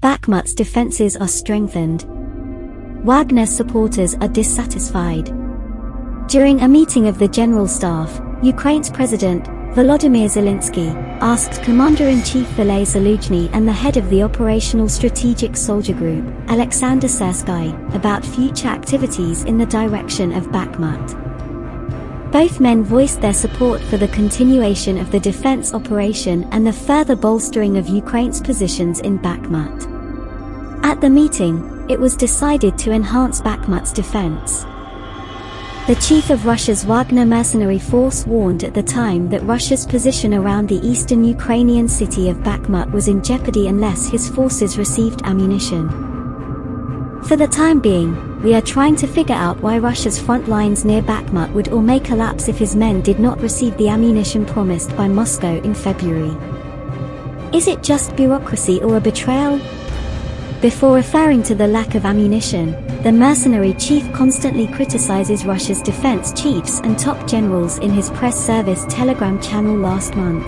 Bakhmut's defenses are strengthened. Wagner supporters are dissatisfied. During a meeting of the General Staff, Ukraine's President, Volodymyr Zelensky, asked Commander-in-Chief Valeriy Zaluzhny and the head of the Operational Strategic Soldier Group, Alexander Syrsky, about future activities in the direction of Bakhmut. Both men voiced their support for the continuation of the defense operation and the further bolstering of Ukraine's positions in Bakhmut. At the meeting, it was decided to enhance Bakhmut's defense. The chief of Russia's Wagner mercenary force warned at the time that Russia's position around the eastern Ukrainian city of Bakhmut was in jeopardy unless his forces received ammunition. For the time being, we are trying to figure out why Russia's front lines near Bakhmut would all may collapse if his men did not receive the ammunition promised by Moscow in February. Is it just bureaucracy or a betrayal? Before referring to the lack of ammunition, the mercenary chief constantly criticizes Russia's defense chiefs and top generals in his press service Telegram channel last month.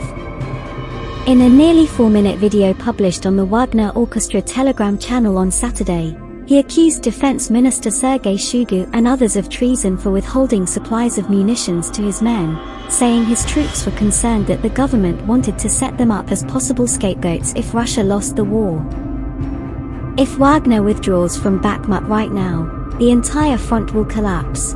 In a nearly four-minute video published on the Wagner Orchestra Telegram channel on Saturday, he accused Defense Minister Sergei Shoigu and others of treason for withholding supplies of munitions to his men, saying his troops were concerned that the government wanted to set them up as possible scapegoats if Russia lost the war. If Wagner withdraws from Bakhmut right now, the entire front will collapse.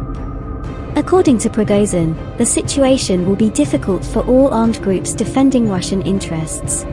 According to Prigozhin, the situation will be difficult for all armed groups defending Russian interests.